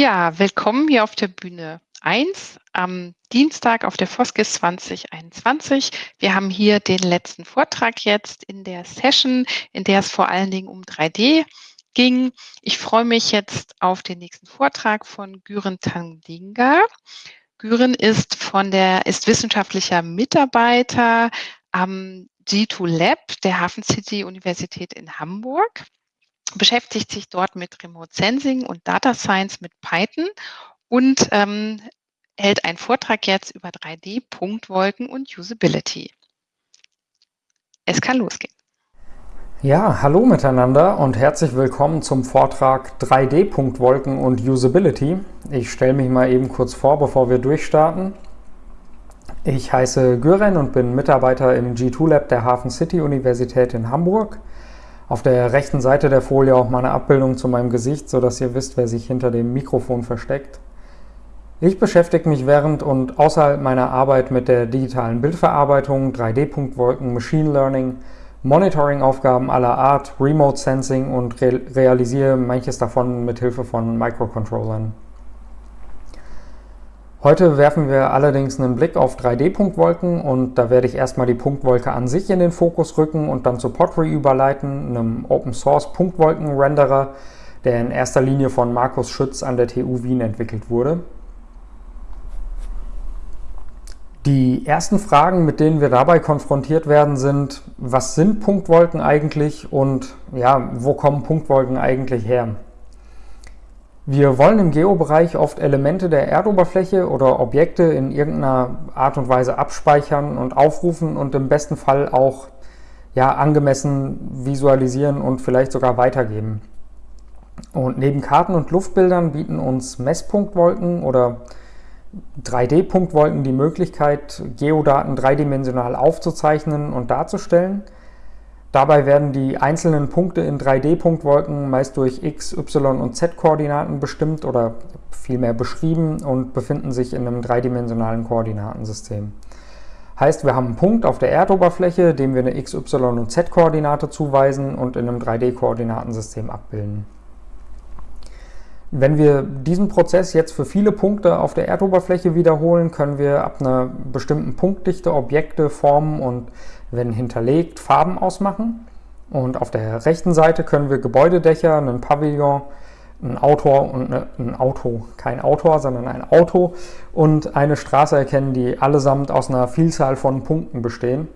Ja, willkommen hier auf der Bühne 1 am Dienstag auf der Foskis 2021. Wir haben hier den letzten Vortrag jetzt in der Session, in der es vor allen Dingen um 3D ging. Ich freue mich jetzt auf den nächsten Vortrag von Güren Tandinga. Güren ist von der, ist wissenschaftlicher Mitarbeiter am G2 Lab der Hafen City Universität in Hamburg beschäftigt sich dort mit Remote Sensing und Data Science mit Python und ähm, hält einen Vortrag jetzt über 3D-Punktwolken und Usability. Es kann losgehen. Ja, hallo miteinander und herzlich willkommen zum Vortrag 3D-Punktwolken und Usability. Ich stelle mich mal eben kurz vor, bevor wir durchstarten. Ich heiße Gören und bin Mitarbeiter im G2 Lab der Hafen City Universität in Hamburg. Auf der rechten Seite der Folie auch mal eine Abbildung zu meinem Gesicht, sodass ihr wisst, wer sich hinter dem Mikrofon versteckt. Ich beschäftige mich während und außerhalb meiner Arbeit mit der digitalen Bildverarbeitung, 3D-Punktwolken, Machine Learning, Monitoring-Aufgaben aller Art, Remote Sensing und realisiere manches davon mit Hilfe von Microcontrollern. Heute werfen wir allerdings einen Blick auf 3D-Punktwolken und da werde ich erstmal die Punktwolke an sich in den Fokus rücken und dann zu Pottery überleiten, einem Open-Source Punktwolken-Renderer, der in erster Linie von Markus Schütz an der TU Wien entwickelt wurde. Die ersten Fragen, mit denen wir dabei konfrontiert werden, sind, was sind Punktwolken eigentlich und ja, wo kommen Punktwolken eigentlich her? Wir wollen im Geobereich oft Elemente der Erdoberfläche oder Objekte in irgendeiner Art und Weise abspeichern und aufrufen und im besten Fall auch ja, angemessen visualisieren und vielleicht sogar weitergeben. Und neben Karten und Luftbildern bieten uns Messpunktwolken oder 3D-Punktwolken die Möglichkeit, Geodaten dreidimensional aufzuzeichnen und darzustellen – Dabei werden die einzelnen Punkte in 3D-Punktwolken meist durch x, y und z-Koordinaten bestimmt oder vielmehr beschrieben und befinden sich in einem dreidimensionalen Koordinatensystem. Heißt, wir haben einen Punkt auf der Erdoberfläche, dem wir eine x, y und z-Koordinate zuweisen und in einem 3D-Koordinatensystem abbilden. Wenn wir diesen Prozess jetzt für viele Punkte auf der Erdoberfläche wiederholen, können wir ab einer bestimmten Punktdichte Objekte, Formen und wenn hinterlegt, Farben ausmachen. Und auf der rechten Seite können wir Gebäudedächer, einen Pavillon, ein Autor und eine, ein Auto, kein Autor, sondern ein Auto und eine Straße erkennen, die allesamt aus einer Vielzahl von Punkten bestehen.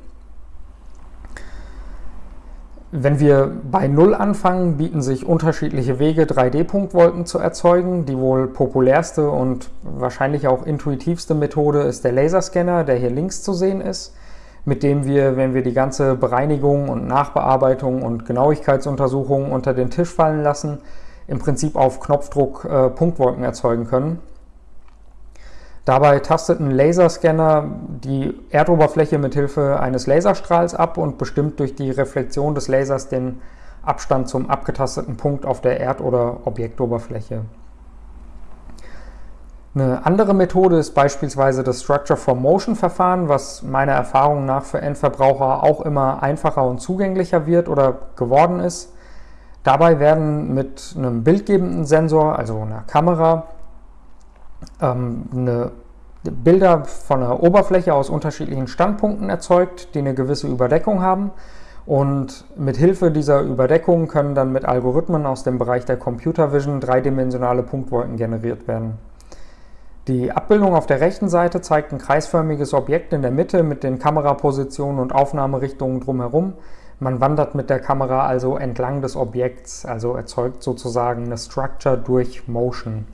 Wenn wir bei Null anfangen, bieten sich unterschiedliche Wege, 3D-Punktwolken zu erzeugen. Die wohl populärste und wahrscheinlich auch intuitivste Methode ist der Laserscanner, der hier links zu sehen ist mit dem wir, wenn wir die ganze Bereinigung und Nachbearbeitung und Genauigkeitsuntersuchung unter den Tisch fallen lassen, im Prinzip auf Knopfdruck äh, Punktwolken erzeugen können. Dabei tastet ein Laserscanner die Erdoberfläche mit Hilfe eines Laserstrahls ab und bestimmt durch die Reflexion des Lasers den Abstand zum abgetasteten Punkt auf der Erd- oder Objektoberfläche. Eine andere Methode ist beispielsweise das Structure for Motion Verfahren, was meiner Erfahrung nach für Endverbraucher auch immer einfacher und zugänglicher wird oder geworden ist. Dabei werden mit einem bildgebenden Sensor, also einer Kamera, ähm, eine Bilder von einer Oberfläche aus unterschiedlichen Standpunkten erzeugt, die eine gewisse Überdeckung haben. Und mit Hilfe dieser Überdeckung können dann mit Algorithmen aus dem Bereich der Computer Vision dreidimensionale Punktwolken generiert werden. Die Abbildung auf der rechten Seite zeigt ein kreisförmiges Objekt in der Mitte mit den Kamerapositionen und Aufnahmerichtungen drumherum. Man wandert mit der Kamera also entlang des Objekts, also erzeugt sozusagen eine Structure durch Motion.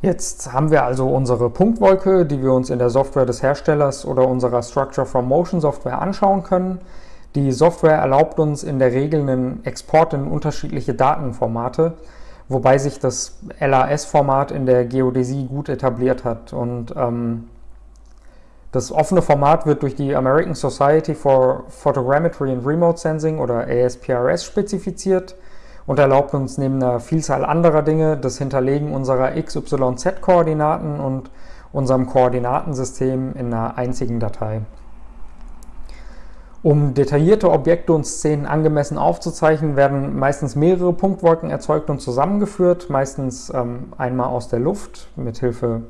Jetzt haben wir also unsere Punktwolke, die wir uns in der Software des Herstellers oder unserer Structure from Motion Software anschauen können. Die Software erlaubt uns in der Regel einen Export in unterschiedliche Datenformate wobei sich das LAS-Format in der Geodäsie gut etabliert hat. Und ähm, das offene Format wird durch die American Society for Photogrammetry and Remote Sensing oder ASPRS spezifiziert und erlaubt uns neben einer Vielzahl anderer Dinge das Hinterlegen unserer XYZ-Koordinaten und unserem Koordinatensystem in einer einzigen Datei. Um detaillierte Objekte und Szenen angemessen aufzuzeichnen, werden meistens mehrere Punktwolken erzeugt und zusammengeführt, meistens ähm, einmal aus der Luft mit Hilfe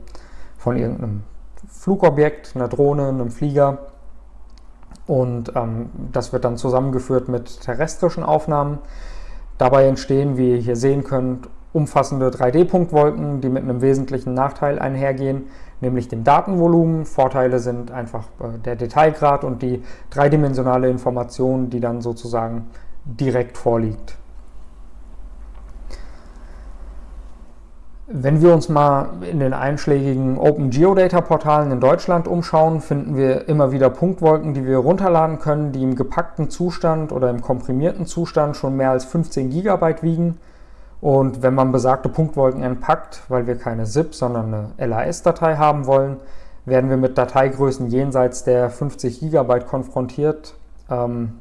von irgendeinem Flugobjekt, einer Drohne, einem Flieger. Und ähm, das wird dann zusammengeführt mit terrestrischen Aufnahmen. Dabei entstehen, wie ihr hier sehen könnt, umfassende 3D-Punktwolken, die mit einem wesentlichen Nachteil einhergehen, nämlich dem Datenvolumen. Vorteile sind einfach äh, der Detailgrad und die dreidimensionale Information, die dann sozusagen direkt vorliegt. Wenn wir uns mal in den einschlägigen Open Geodata Portalen in Deutschland umschauen, finden wir immer wieder Punktwolken, die wir runterladen können, die im gepackten Zustand oder im komprimierten Zustand schon mehr als 15 GB wiegen. Und wenn man besagte Punktwolken entpackt, weil wir keine ZIP, sondern eine LAS-Datei haben wollen, werden wir mit Dateigrößen jenseits der 50 GB konfrontiert. Ähm,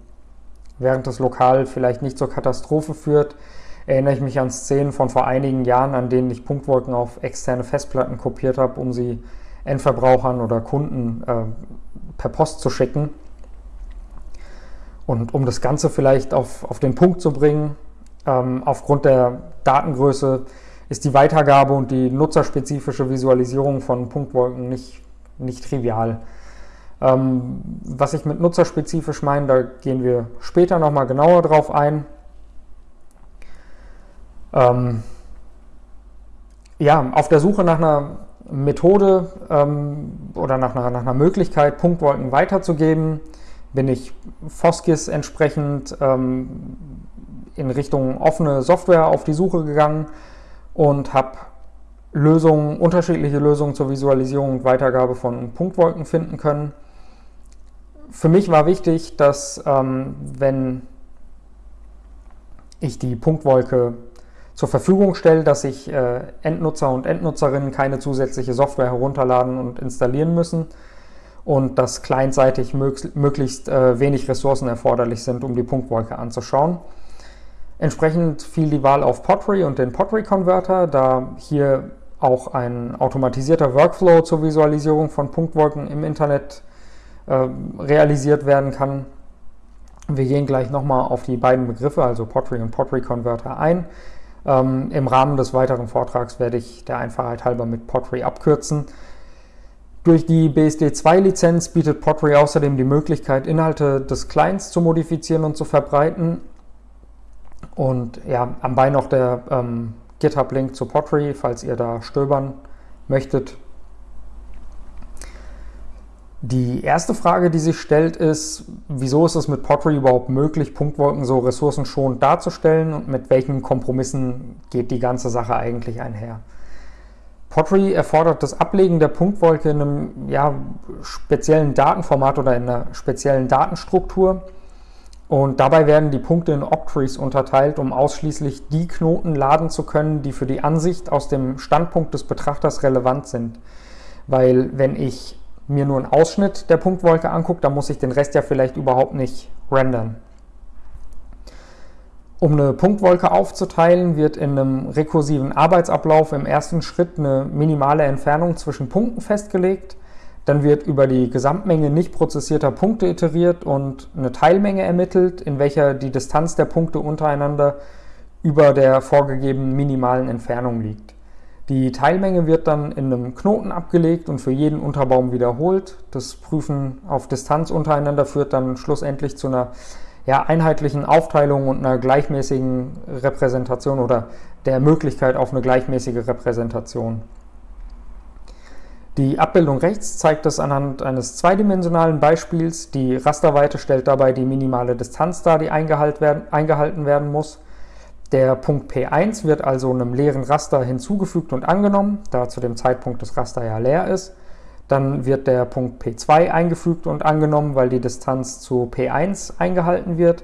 während das lokal vielleicht nicht zur Katastrophe führt, erinnere ich mich an Szenen von vor einigen Jahren, an denen ich Punktwolken auf externe Festplatten kopiert habe, um sie Endverbrauchern oder Kunden äh, per Post zu schicken. Und um das Ganze vielleicht auf, auf den Punkt zu bringen, ähm, aufgrund der Datengröße ist die Weitergabe und die nutzerspezifische Visualisierung von Punktwolken nicht, nicht trivial. Ähm, was ich mit nutzerspezifisch meine, da gehen wir später nochmal genauer drauf ein. Ähm, ja, auf der Suche nach einer Methode ähm, oder nach einer, nach einer, Möglichkeit, Punktwolken weiterzugeben, bin ich Foskis entsprechend ähm, in Richtung offene Software auf die Suche gegangen und habe Lösungen, unterschiedliche Lösungen zur Visualisierung und Weitergabe von Punktwolken finden können. Für mich war wichtig, dass ähm, wenn ich die Punktwolke zur Verfügung stelle, dass sich äh, Endnutzer und Endnutzerinnen keine zusätzliche Software herunterladen und installieren müssen und dass clientseitig möglichst äh, wenig Ressourcen erforderlich sind, um die Punktwolke anzuschauen. Entsprechend fiel die Wahl auf Pottery und den Pottery Converter, da hier auch ein automatisierter Workflow zur Visualisierung von Punktwolken im Internet äh, realisiert werden kann. Wir gehen gleich nochmal auf die beiden Begriffe, also Pottery und Pottery Converter, ein. Ähm, Im Rahmen des weiteren Vortrags werde ich der Einfachheit halber mit Pottery abkürzen. Durch die BSD2-Lizenz bietet Pottery außerdem die Möglichkeit, Inhalte des Clients zu modifizieren und zu verbreiten. Und ja, am Bein noch der ähm, GitHub-Link zu Pottery, falls ihr da stöbern möchtet. Die erste Frage, die sich stellt, ist, wieso ist es mit Pottery überhaupt möglich, Punktwolken so ressourcenschonend darzustellen und mit welchen Kompromissen geht die ganze Sache eigentlich einher? Pottery erfordert das Ablegen der Punktwolke in einem ja, speziellen Datenformat oder in einer speziellen Datenstruktur. Und dabei werden die Punkte in Octrees unterteilt, um ausschließlich die Knoten laden zu können, die für die Ansicht aus dem Standpunkt des Betrachters relevant sind. Weil wenn ich mir nur einen Ausschnitt der Punktwolke angucke, dann muss ich den Rest ja vielleicht überhaupt nicht rendern. Um eine Punktwolke aufzuteilen, wird in einem rekursiven Arbeitsablauf im ersten Schritt eine minimale Entfernung zwischen Punkten festgelegt. Dann wird über die Gesamtmenge nicht prozessierter Punkte iteriert und eine Teilmenge ermittelt, in welcher die Distanz der Punkte untereinander über der vorgegebenen minimalen Entfernung liegt. Die Teilmenge wird dann in einem Knoten abgelegt und für jeden Unterbaum wiederholt. Das Prüfen auf Distanz untereinander führt dann schlussendlich zu einer ja, einheitlichen Aufteilung und einer gleichmäßigen Repräsentation oder der Möglichkeit auf eine gleichmäßige Repräsentation. Die Abbildung rechts zeigt es anhand eines zweidimensionalen Beispiels. Die Rasterweite stellt dabei die minimale Distanz dar, die eingehalten werden muss. Der Punkt P1 wird also einem leeren Raster hinzugefügt und angenommen, da zu dem Zeitpunkt das Raster ja leer ist. Dann wird der Punkt P2 eingefügt und angenommen, weil die Distanz zu P1 eingehalten wird.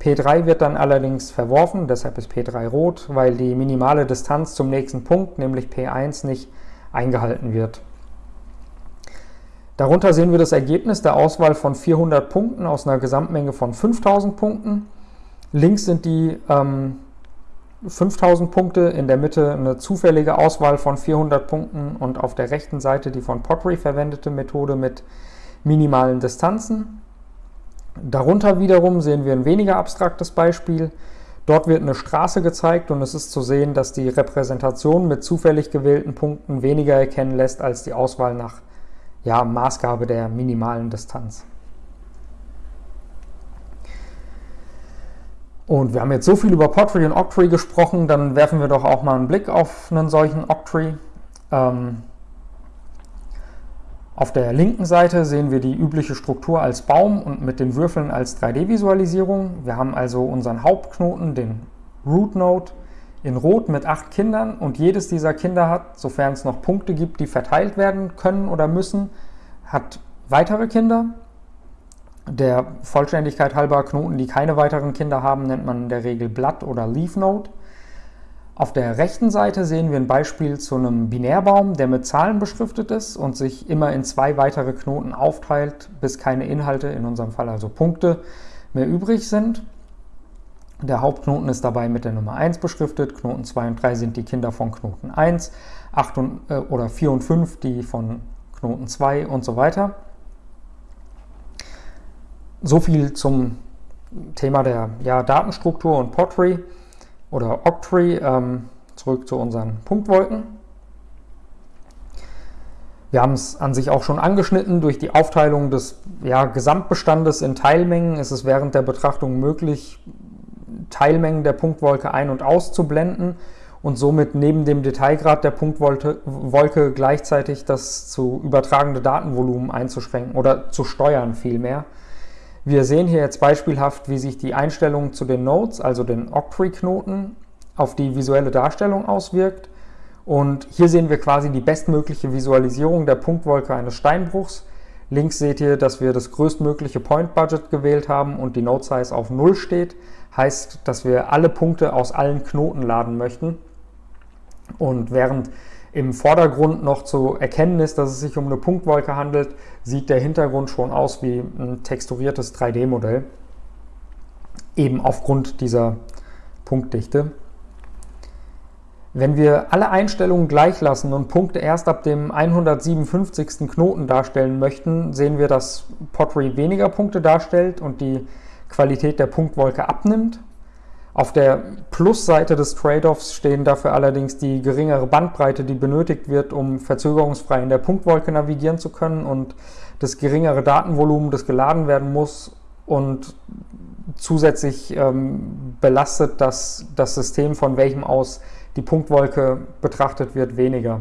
P3 wird dann allerdings verworfen, deshalb ist P3 rot, weil die minimale Distanz zum nächsten Punkt, nämlich P1, nicht eingehalten wird. Darunter sehen wir das Ergebnis der Auswahl von 400 Punkten aus einer Gesamtmenge von 5000 Punkten. Links sind die ähm, 5000 Punkte, in der Mitte eine zufällige Auswahl von 400 Punkten und auf der rechten Seite die von Pottery verwendete Methode mit minimalen Distanzen. Darunter wiederum sehen wir ein weniger abstraktes Beispiel. Dort wird eine Straße gezeigt und es ist zu sehen, dass die Repräsentation mit zufällig gewählten Punkten weniger erkennen lässt als die Auswahl nach ja, Maßgabe der minimalen Distanz. Und wir haben jetzt so viel über Pottery und Octree gesprochen, dann werfen wir doch auch mal einen Blick auf einen solchen Octree. Ähm, auf der linken Seite sehen wir die übliche Struktur als Baum und mit den Würfeln als 3D-Visualisierung. Wir haben also unseren Hauptknoten, den Root Node, in Rot mit acht Kindern und jedes dieser Kinder hat, sofern es noch Punkte gibt, die verteilt werden können oder müssen, hat weitere Kinder der Vollständigkeit halber Knoten, die keine weiteren Kinder haben, nennt man in der Regel Blatt- oder Leaf Node. Auf der rechten Seite sehen wir ein Beispiel zu einem Binärbaum, der mit Zahlen beschriftet ist und sich immer in zwei weitere Knoten aufteilt, bis keine Inhalte, in unserem Fall also Punkte, mehr übrig sind. Der Hauptknoten ist dabei mit der Nummer 1 beschriftet, Knoten 2 und 3 sind die Kinder von Knoten 1, 8 und, äh, oder 4 und 5 die von Knoten 2 und so weiter so viel zum Thema der ja, Datenstruktur und Pottery oder Octree. Ähm, zurück zu unseren Punktwolken. Wir haben es an sich auch schon angeschnitten. Durch die Aufteilung des ja, Gesamtbestandes in Teilmengen ist es während der Betrachtung möglich, Teilmengen der Punktwolke ein- und auszublenden und somit neben dem Detailgrad der Punktwolke gleichzeitig das zu übertragende Datenvolumen einzuschränken oder zu steuern vielmehr. Wir sehen hier jetzt beispielhaft, wie sich die Einstellung zu den Nodes, also den Octree-Knoten, auf die visuelle Darstellung auswirkt. Und hier sehen wir quasi die bestmögliche Visualisierung der Punktwolke eines Steinbruchs. Links seht ihr, dass wir das größtmögliche Point Budget gewählt haben und die Node Size auf 0 steht. Heißt, dass wir alle Punkte aus allen Knoten laden möchten. Und während im Vordergrund noch zu erkennen ist, dass es sich um eine Punktwolke handelt, sieht der Hintergrund schon aus wie ein texturiertes 3D-Modell, eben aufgrund dieser Punktdichte. Wenn wir alle Einstellungen gleich lassen und Punkte erst ab dem 157. Knoten darstellen möchten, sehen wir, dass Pottery weniger Punkte darstellt und die Qualität der Punktwolke abnimmt. Auf der Plusseite des Trade-offs stehen dafür allerdings die geringere Bandbreite, die benötigt wird, um verzögerungsfrei in der Punktwolke navigieren zu können und das geringere Datenvolumen, das geladen werden muss und zusätzlich ähm, belastet das, das System, von welchem aus die Punktwolke betrachtet wird, weniger.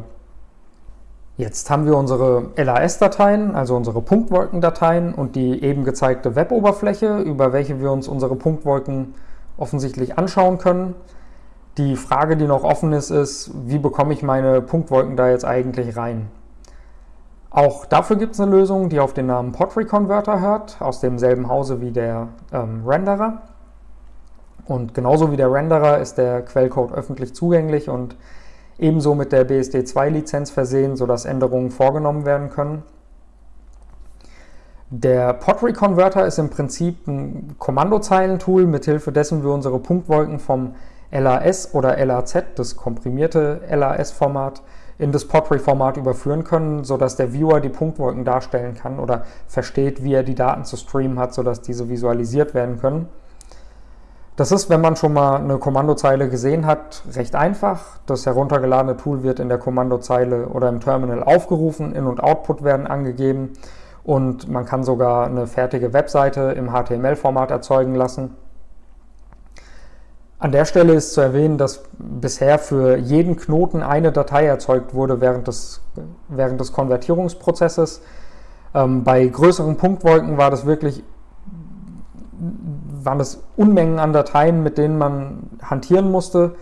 Jetzt haben wir unsere LAS-Dateien, also unsere Punktwolkendateien und die eben gezeigte Web-Oberfläche, über welche wir uns unsere Punktwolken offensichtlich anschauen können. Die Frage, die noch offen ist, ist, wie bekomme ich meine Punktwolken da jetzt eigentlich rein? Auch dafür gibt es eine Lösung, die auf den Namen Pottery Converter hört, aus demselben Hause wie der ähm, Renderer. Und genauso wie der Renderer ist der Quellcode öffentlich zugänglich und ebenso mit der BSD2-Lizenz versehen, sodass Änderungen vorgenommen werden können. Der Pottery Converter ist im Prinzip ein Kommandozeilentool, mithilfe dessen wir unsere Punktwolken vom LAS oder LAZ, das komprimierte LAS-Format, in das Pottery-Format überführen können, sodass der Viewer die Punktwolken darstellen kann oder versteht, wie er die Daten zu streamen hat, sodass diese visualisiert werden können. Das ist, wenn man schon mal eine Kommandozeile gesehen hat, recht einfach. Das heruntergeladene Tool wird in der Kommandozeile oder im Terminal aufgerufen, In- und Output werden angegeben und man kann sogar eine fertige Webseite im HTML-Format erzeugen lassen. An der Stelle ist zu erwähnen, dass bisher für jeden Knoten eine Datei erzeugt wurde während des, während des Konvertierungsprozesses. Ähm, bei größeren Punktwolken war das wirklich, waren das Unmengen an Dateien, mit denen man hantieren musste.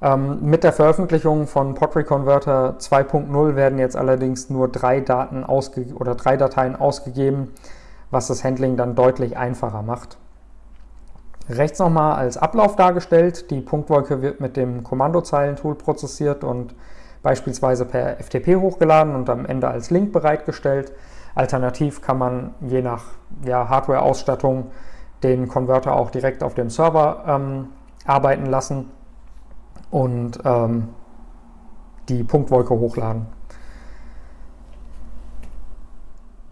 Ähm, mit der Veröffentlichung von Pottery Converter 2.0 werden jetzt allerdings nur drei, Daten oder drei Dateien ausgegeben, was das Handling dann deutlich einfacher macht. Rechts nochmal als Ablauf dargestellt. Die Punktwolke wird mit dem Kommandozeilentool prozessiert und beispielsweise per FTP hochgeladen und am Ende als Link bereitgestellt. Alternativ kann man je nach ja, Hardware-Ausstattung den Konverter auch direkt auf dem Server ähm, arbeiten lassen und ähm, die Punktwolke hochladen.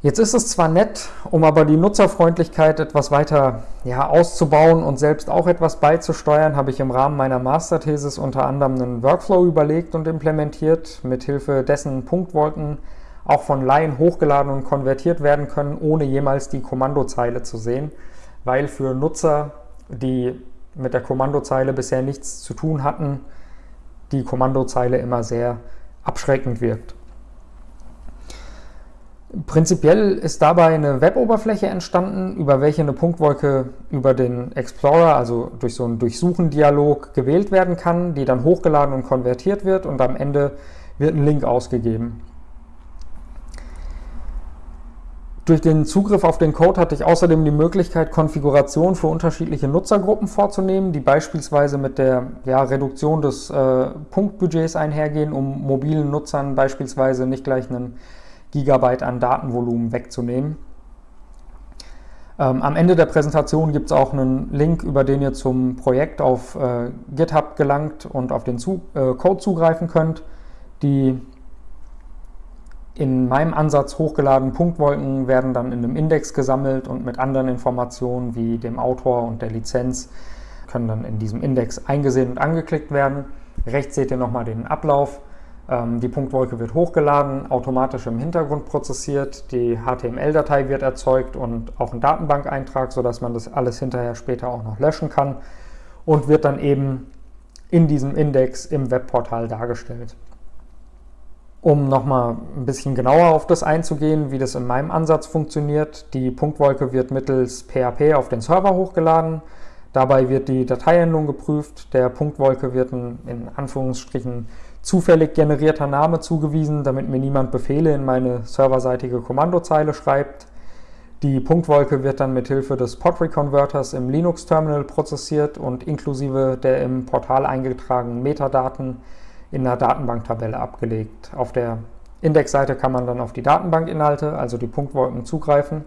Jetzt ist es zwar nett, um aber die Nutzerfreundlichkeit etwas weiter ja, auszubauen und selbst auch etwas beizusteuern, habe ich im Rahmen meiner Masterthesis unter anderem einen Workflow überlegt und implementiert, mithilfe dessen Punktwolken auch von Laien hochgeladen und konvertiert werden können, ohne jemals die Kommandozeile zu sehen, weil für Nutzer, die mit der Kommandozeile bisher nichts zu tun hatten, die Kommandozeile immer sehr abschreckend wirkt. Prinzipiell ist dabei eine Web-Oberfläche entstanden, über welche eine Punktwolke über den Explorer, also durch so einen Durchsuchen-Dialog, gewählt werden kann, die dann hochgeladen und konvertiert wird und am Ende wird ein Link ausgegeben. Durch den Zugriff auf den Code hatte ich außerdem die Möglichkeit, Konfigurationen für unterschiedliche Nutzergruppen vorzunehmen, die beispielsweise mit der ja, Reduktion des äh, Punktbudgets einhergehen, um mobilen Nutzern beispielsweise nicht gleich einen Gigabyte an Datenvolumen wegzunehmen. Ähm, am Ende der Präsentation gibt es auch einen Link, über den ihr zum Projekt auf äh, GitHub gelangt und auf den zu äh, Code zugreifen könnt. Die in meinem Ansatz hochgeladenen Punktwolken werden dann in einem Index gesammelt und mit anderen Informationen wie dem Autor und der Lizenz können dann in diesem Index eingesehen und angeklickt werden. Rechts seht ihr nochmal den Ablauf. Ähm, die Punktwolke wird hochgeladen, automatisch im Hintergrund prozessiert, die HTML-Datei wird erzeugt und auch ein Datenbankeintrag, sodass man das alles hinterher später auch noch löschen kann und wird dann eben in diesem Index im Webportal dargestellt. Um nochmal ein bisschen genauer auf das einzugehen, wie das in meinem Ansatz funktioniert, die Punktwolke wird mittels PHP auf den Server hochgeladen. Dabei wird die Dateiendung geprüft. Der Punktwolke wird ein in Anführungsstrichen zufällig generierter Name zugewiesen, damit mir niemand Befehle in meine serverseitige Kommandozeile schreibt. Die Punktwolke wird dann mit Hilfe des Pottery-Converters im Linux-Terminal prozessiert und inklusive der im Portal eingetragenen Metadaten in einer Datenbanktabelle abgelegt. Auf der Indexseite kann man dann auf die Datenbankinhalte, also die Punktwolken, zugreifen.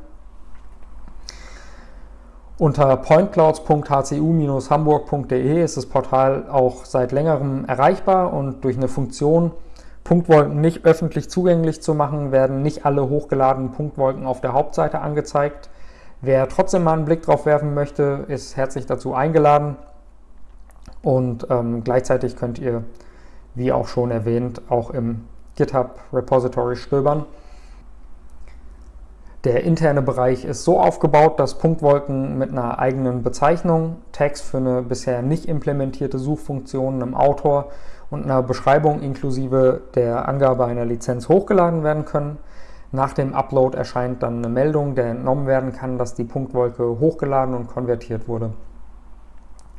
Unter pointclouds.hcu-hamburg.de ist das Portal auch seit längerem erreichbar und durch eine Funktion, Punktwolken nicht öffentlich zugänglich zu machen, werden nicht alle hochgeladenen Punktwolken auf der Hauptseite angezeigt. Wer trotzdem mal einen Blick drauf werfen möchte, ist herzlich dazu eingeladen. Und ähm, gleichzeitig könnt ihr, wie auch schon erwähnt, auch im GitHub Repository stöbern. Der interne Bereich ist so aufgebaut, dass Punktwolken mit einer eigenen Bezeichnung, Tags für eine bisher nicht implementierte Suchfunktion, einem Autor und einer Beschreibung inklusive der Angabe einer Lizenz hochgeladen werden können. Nach dem Upload erscheint dann eine Meldung, der entnommen werden kann, dass die Punktwolke hochgeladen und konvertiert wurde.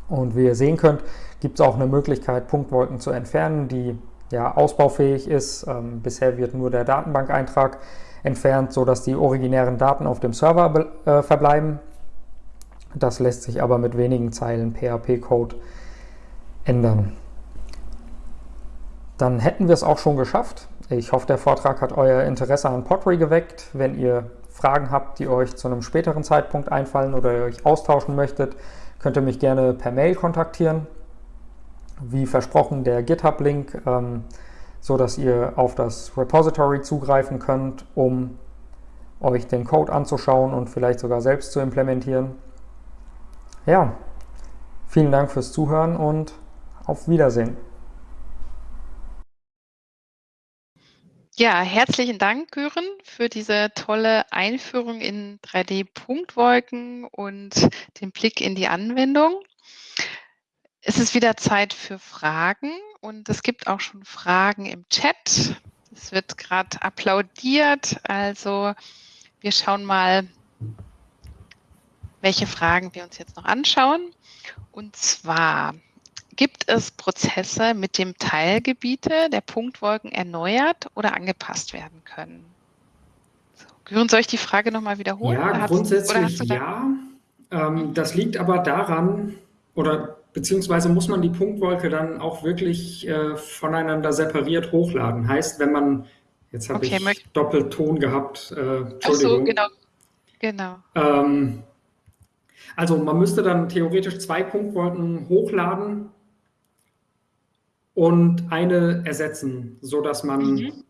Und wie ihr sehen könnt, gibt es auch eine Möglichkeit, Punktwolken zu entfernen, die ja ausbaufähig ist. Ähm, bisher wird nur der Datenbankeintrag entfernt, sodass die originären Daten auf dem Server äh, verbleiben. Das lässt sich aber mit wenigen Zeilen PHP-Code ändern. Dann hätten wir es auch schon geschafft. Ich hoffe, der Vortrag hat euer Interesse an Pottery geweckt. Wenn ihr Fragen habt, die euch zu einem späteren Zeitpunkt einfallen oder ihr euch austauschen möchtet, könnt ihr mich gerne per Mail kontaktieren. Wie versprochen, der GitHub-Link ähm, so ihr auf das Repository zugreifen könnt, um euch den Code anzuschauen und vielleicht sogar selbst zu implementieren. Ja, vielen Dank fürs Zuhören und auf Wiedersehen. Ja, herzlichen Dank, Gören, für diese tolle Einführung in 3D-Punktwolken und den Blick in die Anwendung. Es ist wieder Zeit für Fragen und es gibt auch schon Fragen im Chat. Es wird gerade applaudiert. Also wir schauen mal, welche Fragen wir uns jetzt noch anschauen. Und zwar gibt es Prozesse, mit dem Teilgebiete der Punktwolken erneuert oder angepasst werden können? So, soll ich die Frage nochmal wiederholen? Ja, grundsätzlich ja. Ähm, das liegt aber daran, oder beziehungsweise muss man die Punktwolke dann auch wirklich äh, voneinander separiert hochladen. Heißt, wenn man, jetzt habe okay, ich Doppelton gehabt, äh, Entschuldigung. So, genau. genau. Ähm, also man müsste dann theoretisch zwei Punktwolken hochladen und eine ersetzen, sodass man mhm.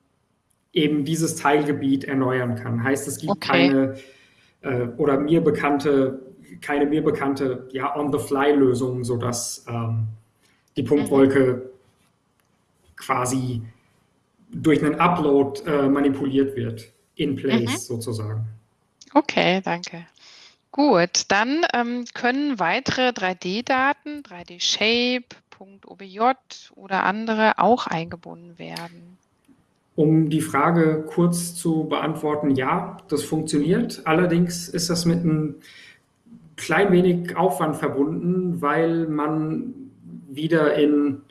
eben dieses Teilgebiet erneuern kann. Heißt, es gibt okay. keine äh, oder mir bekannte, keine mir bekannte ja, On-the-Fly-Lösung, sodass ähm, die Punktwolke mhm. quasi durch einen Upload äh, manipuliert wird, in place mhm. sozusagen. Okay, danke. Gut, dann ähm, können weitere 3D-Daten, 3D-Shape, .obj oder andere auch eingebunden werden. Um die Frage kurz zu beantworten, ja, das funktioniert. Allerdings ist das mit einem klein wenig Aufwand verbunden, weil man wieder in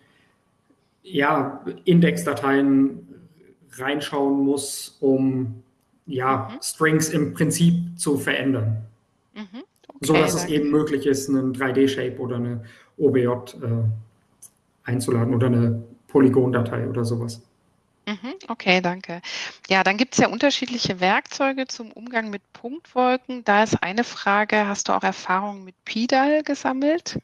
ja, Indexdateien reinschauen muss, um ja, mhm. Strings im Prinzip zu verändern. Mhm. Okay, so dass es eben möglich ist, einen 3D-Shape oder eine OBJ äh, einzuladen oder eine Polygon-Datei oder sowas. Mhm, okay, danke. Ja, dann gibt es ja unterschiedliche Werkzeuge zum Umgang mit Punktwolken. Da ist eine Frage, hast du auch Erfahrungen mit PIDAL gesammelt?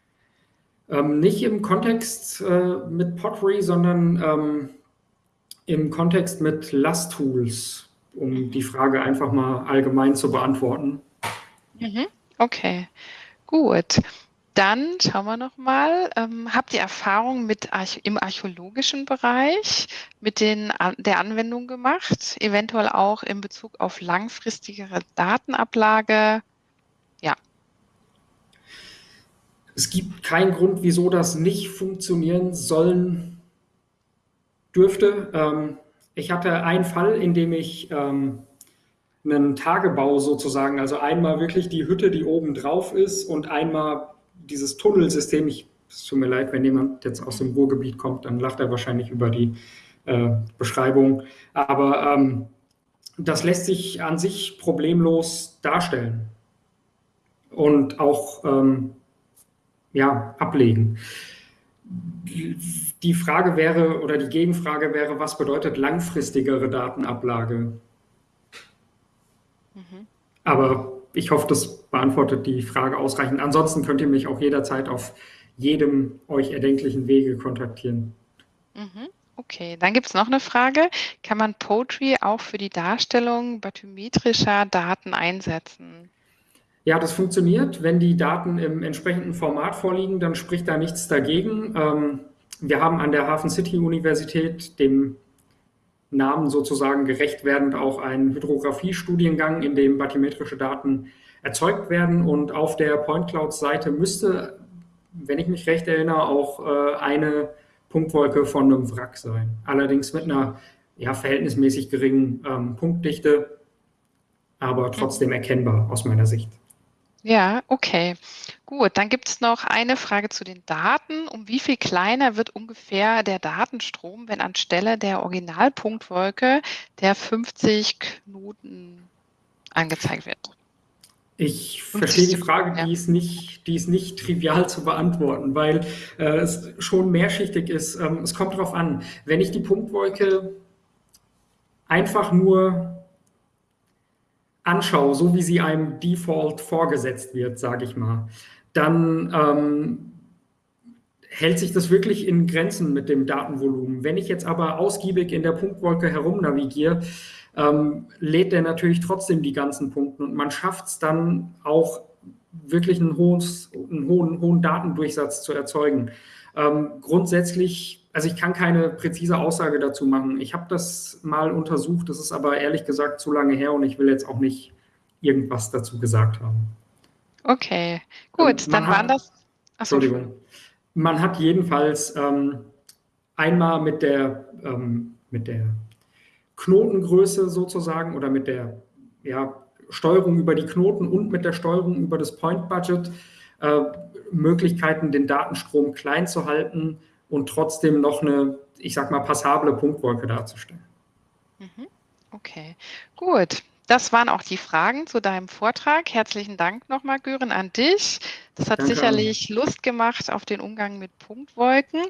Ähm, nicht im Kontext äh, mit Pottery, sondern ähm, im Kontext mit LAS-Tools, um mhm. die Frage einfach mal allgemein zu beantworten. Mhm, okay, gut. Dann schauen wir noch mal. Ähm, habt ihr Erfahrung mit Arch im archäologischen Bereich mit den, der Anwendung gemacht? Eventuell auch in Bezug auf langfristigere Datenablage? Ja. Es gibt keinen Grund, wieso das nicht funktionieren sollen dürfte. Ähm, ich hatte einen Fall, in dem ich ähm, einen Tagebau sozusagen, also einmal wirklich die Hütte, die oben drauf ist und einmal dieses Tunnelsystem, ich, es tut mir leid, wenn jemand jetzt aus dem Ruhrgebiet kommt, dann lacht er wahrscheinlich über die äh, Beschreibung. Aber ähm, das lässt sich an sich problemlos darstellen und auch ähm, ja, ablegen. Die Frage wäre oder die Gegenfrage wäre, was bedeutet langfristigere Datenablage? Mhm. Aber ich hoffe, das beantwortet die Frage ausreichend. Ansonsten könnt ihr mich auch jederzeit auf jedem euch erdenklichen Wege kontaktieren. Mhm. Okay, dann gibt es noch eine Frage. Kann man Poetry auch für die Darstellung bathymetrischer Daten einsetzen? Ja, das funktioniert. Wenn die Daten im entsprechenden Format vorliegen, dann spricht da nichts dagegen. Ähm, wir haben an der Hafen City Universität, dem Namen sozusagen gerecht werdend, auch einen Hydrographie-Studiengang, in dem bathymetrische Daten erzeugt werden. Und auf der Point Cloud-Seite müsste, wenn ich mich recht erinnere, auch äh, eine Punktwolke von einem Wrack sein. Allerdings mit einer ja, verhältnismäßig geringen ähm, Punktdichte, aber trotzdem erkennbar aus meiner Sicht. Ja, okay. Gut, dann gibt es noch eine Frage zu den Daten. Um wie viel kleiner wird ungefähr der Datenstrom, wenn anstelle der Originalpunktwolke der 50 Knoten angezeigt wird? Ich verstehe die Frage, die, ist nicht, die ist nicht trivial zu beantworten, weil äh, es schon mehrschichtig ist. Ähm, es kommt darauf an, wenn ich die Punktwolke einfach nur anschaue, so wie sie einem Default vorgesetzt wird, sage ich mal, dann ähm, hält sich das wirklich in Grenzen mit dem Datenvolumen. Wenn ich jetzt aber ausgiebig in der Punktwolke herumnavigiere, ähm, lädt er natürlich trotzdem die ganzen Punkte und man schafft es dann auch wirklich einen, hohes, einen hohen, hohen Datendurchsatz zu erzeugen. Ähm, grundsätzlich, also ich kann keine präzise Aussage dazu machen. Ich habe das mal untersucht, das ist aber ehrlich gesagt zu lange her und ich will jetzt auch nicht irgendwas dazu gesagt haben. Okay, gut, ähm, dann hat, waren das. Achso, Entschuldigung. Man hat jedenfalls ähm, einmal mit der, ähm, mit der Knotengröße sozusagen oder mit der ja, Steuerung über die Knoten und mit der Steuerung über das Point Budget äh, Möglichkeiten, den Datenstrom klein zu halten und trotzdem noch eine, ich sag mal, passable Punktwolke darzustellen. Mhm. Okay, gut. Das waren auch die Fragen zu deinem Vortrag. Herzlichen Dank nochmal, Gören, an dich. Das hat Danke sicherlich Lust gemacht auf den Umgang mit Punktwolken.